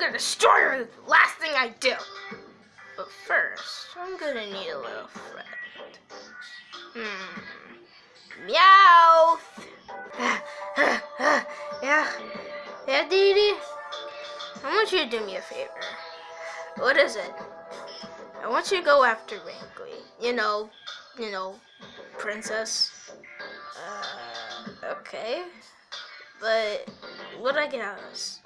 gonna destroy her the last thing I do. But first, I'm gonna need a little friend. Hmm. Meow. yeah? Yeah, Dee Dee? I want you to do me a favor. What is it? I want you to go after Wrinkly. You know, you know, princess. Uh, okay. But what do I get out of this?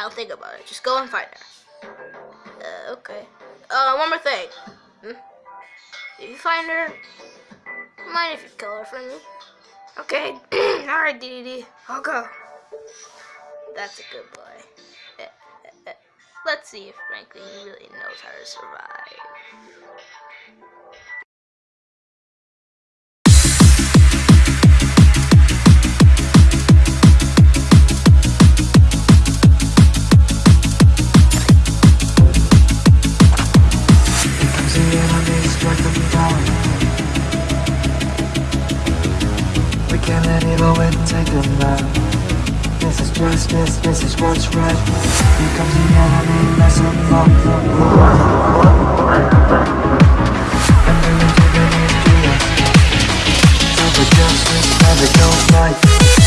I'll think about it. Just go and find her. Uh, okay. Uh, one more thing. Hmm? If you find her, mind if you kill her for me? Okay. Alright, DDD. I'll go. That's a good boy. Eh, eh, eh. Let's see if Franklin really knows how to survive. We can't let it go and take them out. This is justice, this is what's right. Here comes the enemy, mess them up. And giving it to never go right.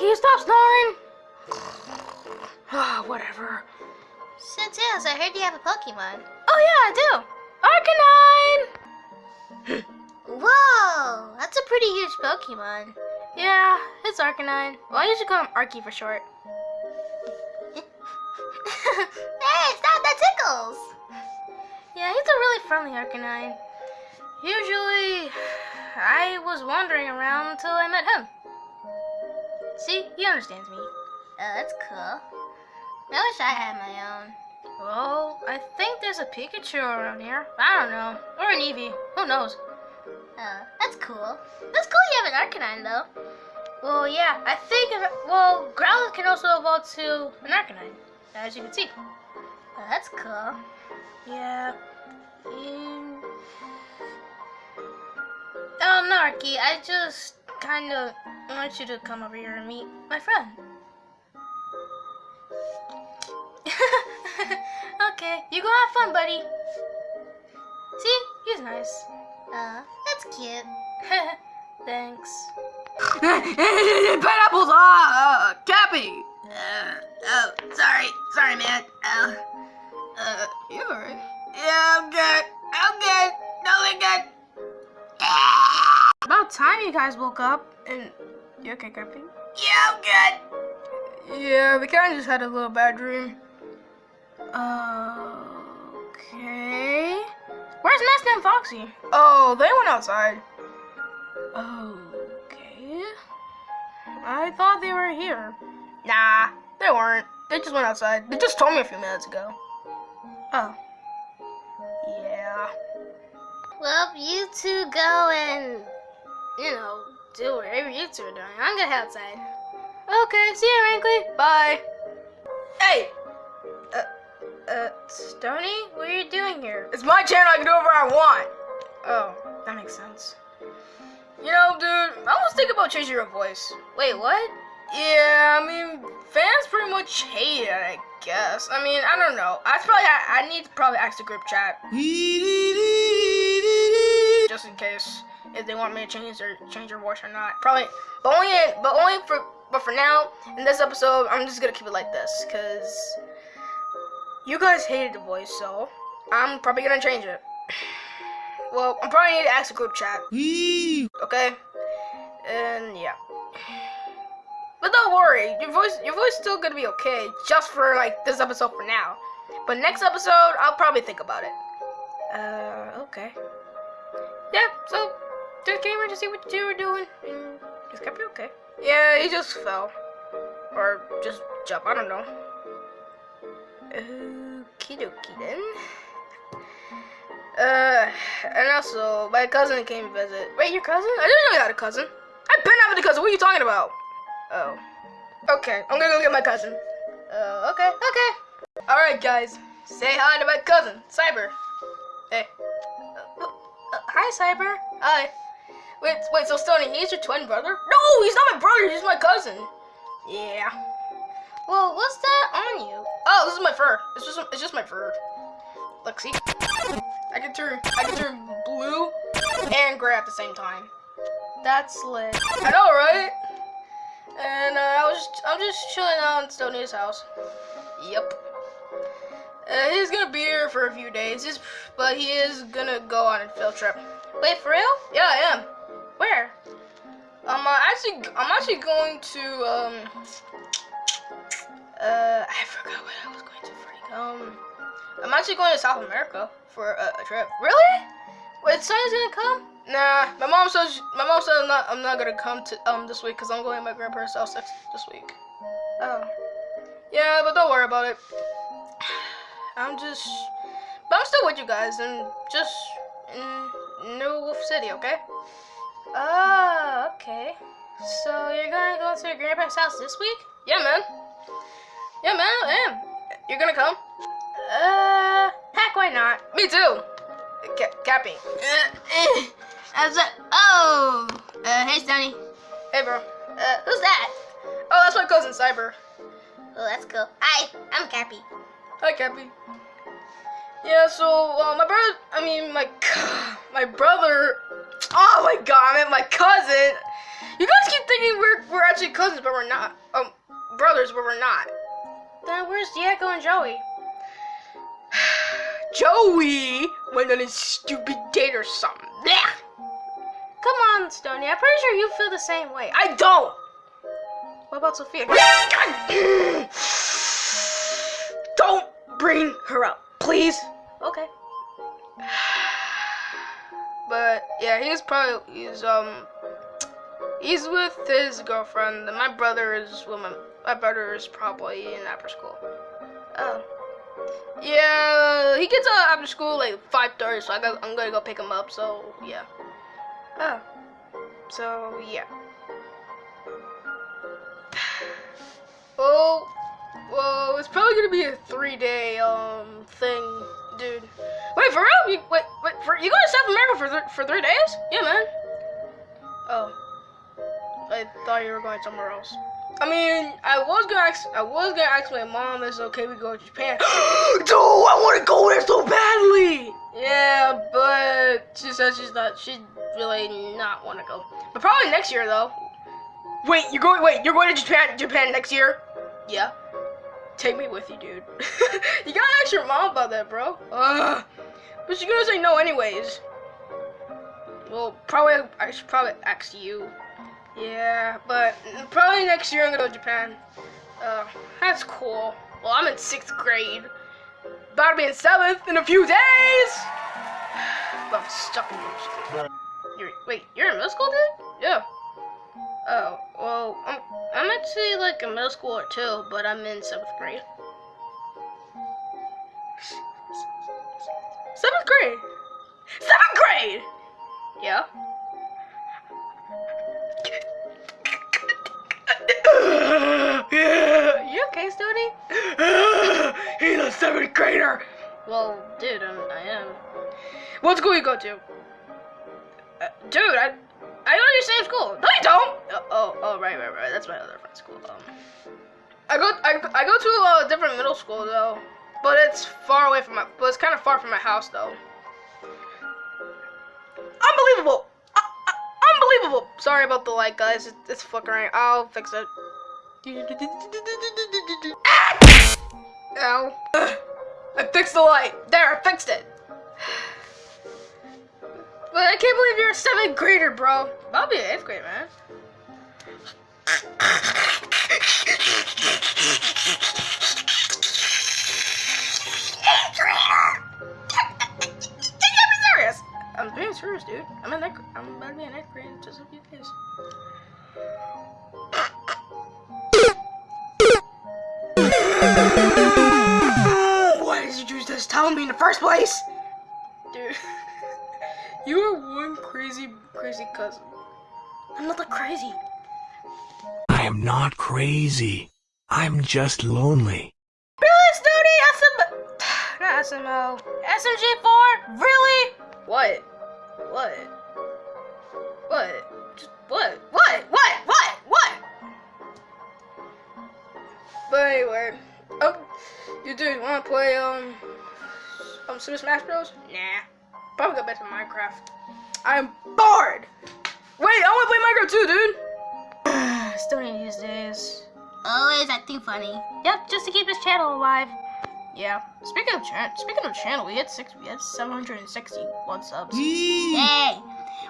Can you stop snoring? Ah, whatever. Sintails, I heard you have a Pokemon. Oh yeah, I do. Arcanine. Whoa, that's a pretty huge Pokemon. Yeah, it's Arcanine. Well, I usually call him Arky for short. hey, stop, that tickles. Yeah, he's a really friendly Arcanine. Usually, I was wandering around until I met him. See, he understands me. Oh, that's cool. I wish I had my own. Well, I think there's a Pikachu around here. I don't know. Or an Eevee. Who knows? Oh, that's cool. That's cool you have an Arcanine, though. Well, yeah, I think, well, Growlithe can also evolve to an Arcanine, as you can see. Oh, that's cool. Yeah. Um, um, no, Arky, I just kind of want you to come over here and meet my friend. okay, you go have fun, buddy. See, he's nice. Oh, that's cute. Thanks. Pineapples, ah, uh, Cappy. Uh, oh, sorry, sorry, man. Uh, uh, you alright? Yeah, I'm good. I'm good. Totally good. About time you guys woke up. And you okay, Cappy? Yeah, I'm good. Yeah, we kind of just had a little bad dream. Okay. Where's Master and Foxy? Oh, they went outside. Okay. I thought they were here. Nah, they weren't. They just went outside. They just told me a few minutes ago. Oh. Yeah. Well, you two go and, you know, do whatever you two are doing. I'm gonna head outside. Okay, see you, Wrinkly. Bye. Hey! Uh, uh, Stony, what are you doing here? It's my channel, I can do whatever I want. Oh, that makes sense. You know, dude, I was thinking about changing your voice. Wait, what? Yeah, I mean, fans pretty much hate it, I guess. I mean, I don't know. I probably I, I need to probably ask the group chat. Just in case if they want me to change their change their voice or not. Probably, but only but only for but for now in this episode, I'm just gonna keep it like this because you guys hated the voice, so I'm probably gonna change it. well, I'm probably need to ask the group chat. Okay? And yeah. But don't worry, your voice your voice is still gonna be okay, just for like this episode for now. But next episode, I'll probably think about it. Uh, okay. Yeah, so just came here to see what you were doing, and just kept you okay. Yeah, he just fell. Or just jump, I don't know. Okie dokie then. Uh, and also, my cousin came to visit. Wait, your cousin? I didn't know you had a cousin. I've been having a cousin. What are you talking about? Oh. Okay, I'm gonna go get my cousin. Uh, okay, okay. Alright, guys. Say hi to my cousin, Cyber. Hey. Uh, uh, hi, Cyber. Hi. Wait, wait, so Stony, he's your twin brother? No, he's not my brother, he's my cousin. Yeah. Well, what's that on you? Oh, this is my fur. It's just, it's just my fur. Look, see? I can turn, I can turn blue and gray at the same time. That's lit. I know, right? And uh, I was, I'm just chilling out in Stony's house. Yep. Uh, he's gonna be here for a few days, but he is gonna go on a field trip. Wait, for real? Yeah, I am. Where? Um, uh, actually, I'm actually going to, um, uh, I forgot what I was going to freak. Um, I'm actually going to South America for a, a trip. Really? Wait, Sonny's gonna come? Nah, my mom says my mom said I'm not I'm not gonna come to um this week because I'm going to my grandparents' house next this week. Oh. Yeah, but don't worry about it. I'm just, but I'm still with you guys and just in New Wolf City, okay? Oh, okay. So you're gonna go to your grandpa's house this week? Yeah, man. Yeah, man, I am. You're gonna come? Uh, heck, why not? Me too. Ca- Cappy. How's that? Oh, uh, hey, Stoney. Hey, bro. Uh, who's that? Oh, that's my cousin Cyber. Oh, that's cool. Hi, I'm Cappy. Hi, Cappy. Yeah, so uh, my brother, I mean my my brother. Oh my god, I mean my cousin. You guys keep thinking we're we're actually cousins, but we're not. Um, brothers, but we're not. Then where's Diego and Joey? Joey went on a stupid date or something. Blech. Come on, Stony. I'm pretty sure you feel the same way. I don't. What about Sophia? don't bring her up, please. Okay. But yeah, he's probably he's um he's with his girlfriend. And my brother is with my my brother is probably in after school. Oh. Yeah, he gets out after school like five thirty, so I got, I'm gonna go pick him up. So yeah. Oh. So yeah. Oh, well, it's probably gonna be a three-day um thing, dude. Wait for real? You, wait, wait for you going to South America for th- for three days? Yeah, man. Oh, I thought you were going somewhere else. I mean, I was gonna ask, I was gonna ask my mom if it's okay we go to Japan. Dude, I want to go there so badly. Yeah, but she says she's not, she really not want to go. But probably next year though. Wait, you're going? Wait, you're going to Japan? Japan next year? Yeah. Take me with you, dude. you gotta ask your mom about that, bro. Ugh. But she's gonna say no anyways. Well, probably I should probably ask you. Yeah, but probably next year I'm gonna go to Japan. Uh, that's cool. Well, I'm in sixth grade. About to be in seventh in a few days. But I'm stuck in middle school. You're, wait, you're in middle school, dude? Like a middle school too, but I'm in seventh grade. Seventh grade? Seventh grade! Yeah. you okay, Stony? He's a seventh grader! Well, dude, I'm, I am. What school you go to? Uh, dude, I, I go to your same school. No, you don't. Uh, oh, oh, right, right, right. That's my other friend's school. Um, I go, I, I go to a different middle school though, but it's far away from my, but it's kind of far from my house though. Unbelievable. Uh, uh, unbelievable. Sorry about the light, guys. It's, it's flickering. I'll fix it. Ow. Ugh. I fixed the light. There, I fixed it. I can't believe you're a seventh grader, bro. I'll be an eighth grade, man. I'm being serious, dude. I'm in that. I'm about to be in eighth grade just a few days. Why did you just tell me in the first place? Dude, you are one crazy, crazy cousin. I'm not that crazy. I am not crazy. I'm just lonely. Really, Snooty? SM... Not SMO. SMG4? Really? What? What? What? Just what? What? What? What? What? But anyway, um, you dude want to play um, um Super Smash Bros? Nah, probably go back to Minecraft. I'm bored. Wait, I want to play Minecraft too, dude. Stoney these days. Always acting funny. Yep, just to keep his channel alive. Yeah. Speaking of chan speaking of channel, we had six we had 761 subs. Hey,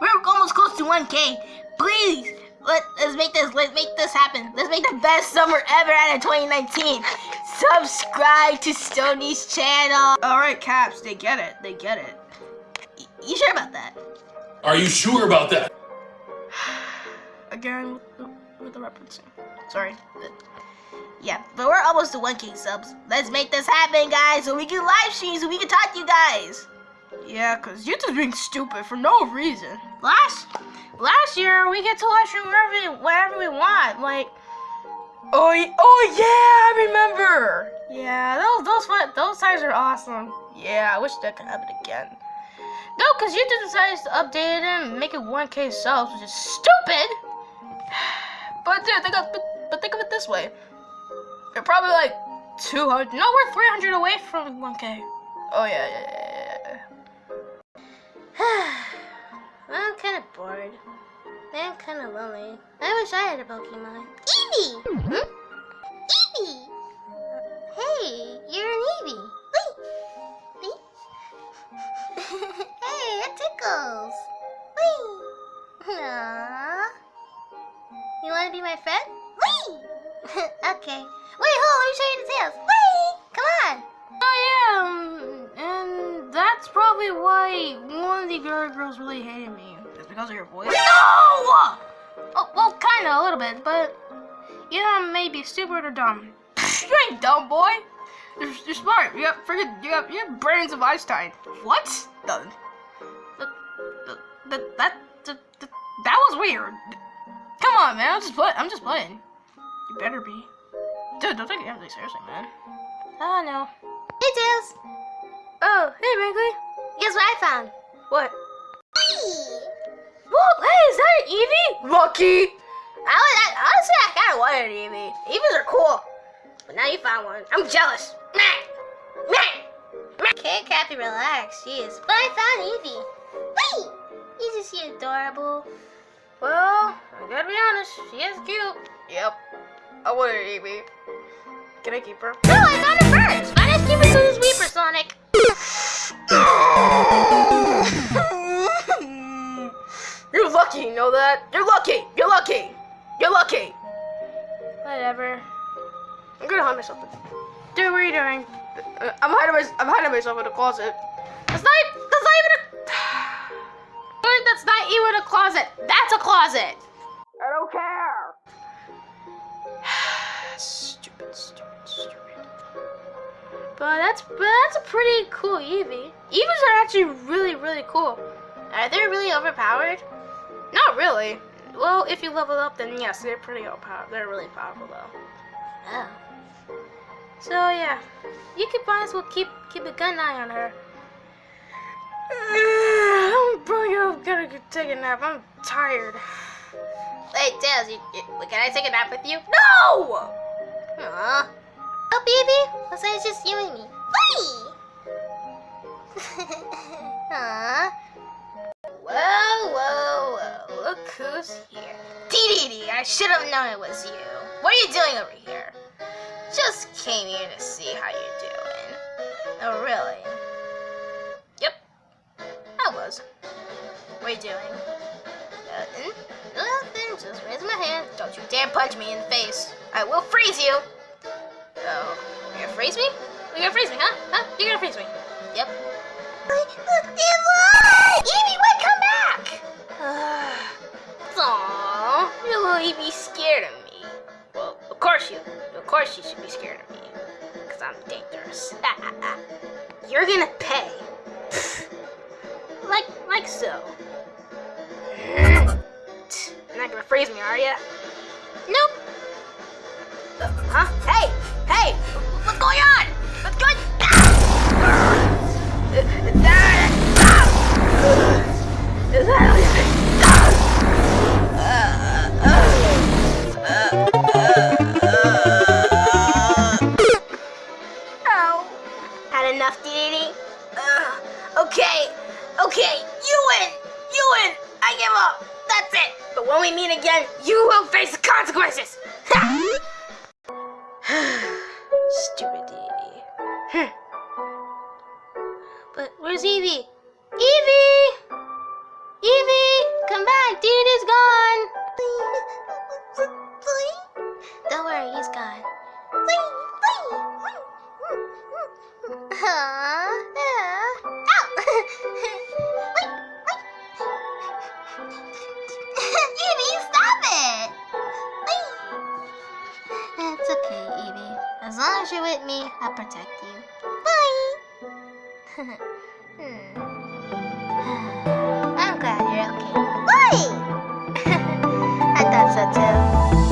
we're almost close to 1K. Please, let, let's make this. Let's make this happen. Let's make the best summer ever out of 2019. Subscribe to Stoney's channel. Alright, Caps, they get it. They get it. Y- You sure about that? Are you sure about that? Again with the, with the referencing. Sorry. Yeah, but we're almost to 1K subs. Let's make this happen, guys, so we can live stream, so we can talk to you guys. Yeah, cause YouTube's being stupid for no reason. Last last year, we get to live stream wherever, wherever we want. Like, Oh, oh yeah, I remember. Yeah, those those those times are awesome. Yeah, I wish that could happen again. No, cause YouTube decides to update it and make it 1K subs, which is stupid. But dude, think of but, but think of it this way. You're probably like 200. No, we're 300 away from 1K. Oh yeah, yeah, yeah, yeah, yeah. I'm kind of bored. I'm kind of lonely. I wish I had a Pokemon. Eevee! Hmm? Friend? Wait. okay. Wait, hold on. Let me show you the tails. Wait. Come on. Oh yeah, um, and that's probably why one of the girl girls really hated me. It's because of your voice. No! Oh, well, kinda, a little bit, but yeah, maybe stupid or dumb. you ain't dumb, boy. You're, you're smart. You got freaking, you got, you have brains of Einstein. What? The, the, the, that, the, the, that was weird. Come on, man. I'm just playing. I'm just playing. You better be. Dude, don't take it everything seriously, man. I know. Hey, Tails. Oh, hey, Wrigley. Guess what I found? What? Whee! Whoa, hey, is that an Eevee? Lucky. I, was, I honestly, I kind of wanted an Eevee. Eevees are cool, but now you found one. I'm jealous. Meh. Meh. Okay, Cappy, relax. Jeez. But I found Evie. Wait! Isn't she adorable? Well, I gotta be honest, she is cute. Yep. I want an Eevee. Can I keep her? No, I found her first. Why not keep her to this Weeper, Sonic? You're lucky, you know that? You're lucky. You're lucky. You're lucky. Whatever. I'm gonna hide myself. Dude, what are you doing? Uh, I'm hiding my, I'm hiding myself in the closet. That's not. Not even a closet. That's a closet. I don't care. stupid, stupid, stupid. But that's but that's a pretty cool Eevee. Eevees are actually really, really cool. Are they really overpowered? Not really. Well, if you level up, then yes, they're pretty overpowered. They're really powerful though. Oh. So yeah, you could might as well keep keep a gun eye on her. I'm probably gonna gotta go take a nap. I'm tired. Hey, Tails, you, you, can I take a nap with you? No! Aww. Oh, baby. Looks like it's just you and me. Whee! Aww. Whoa, whoa, whoa! Look who's here. DDD, I should have known it was you. What are you doing over here? Just came here to see how you're doing. Oh, really? Yep, I was. you doing? Nothing. Nothing. Just raising my hand. Don't you dare punch me in the face. I will freeze you. Oh, you're gonna freeze me? You're gonna freeze me, huh? Huh? You're gonna freeze me. Yep. Evie, wait, come back! Aww, your little Evie scared of me. Well, of course you, of course you should be scared of me. Because I'm dangerous. You're gonna pay. Like, so. You're not gonna freeze me, are ya? Nope. Uh, huh? Hey! Hey! What's going on? What's going Is Oh. Will face the consequences! Stupid Dee Hmm. But where's Evie? Evie! Evie! Come back! Dee is gone! Don't worry, he's gone. As long as you're with me, I'll protect you. Bye! hmm. I'm glad you're okay. Bye! I thought so too.